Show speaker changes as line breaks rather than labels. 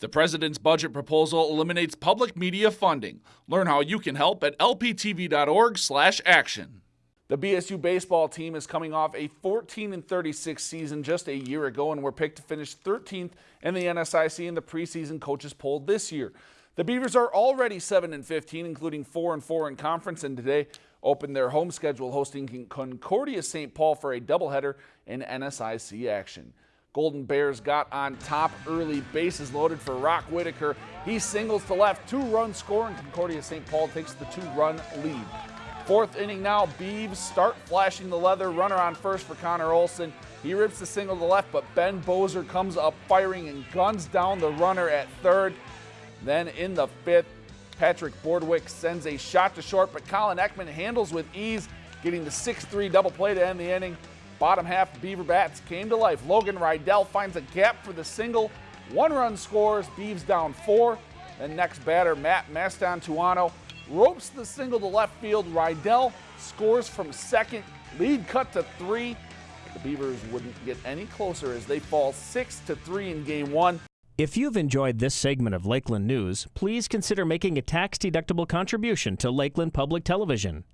The president's budget proposal eliminates public media funding. Learn how you can help at lptv.org/action. The BSU baseball team is coming off a 14 and 36 season just a year ago and were picked to finish 13th in the NSIC in the preseason coaches poll this year. The Beavers are already 7 and 15, including 4 and 4 in conference, and today opened their home schedule hosting Concordia St. Paul for a doubleheader in NSIC action. Golden Bears got on top early, bases loaded for Rock Whitaker. He singles to left, two run score, and Concordia St. Paul takes the two run lead. Fourth inning now, Beeves start flashing the leather. Runner on first for Connor Olson. He rips the single to left, but Ben Bozer comes up firing and guns down the runner at third. Then in the fifth, Patrick Bordwick sends a shot to short, but Colin Ekman handles with ease, getting the 6-3 double play to end the inning. Bottom half, Beaver Bats came to life. Logan Rydell finds a gap for the single. One run scores, Beeves down four. Then next batter, Matt Mastantuano ropes the single to left field. Rydell scores from second. Lead cut to three. The Beavers wouldn't get any closer as they fall six to three in game one.
If you've enjoyed this segment of Lakeland News, please consider making a tax-deductible contribution to Lakeland Public Television.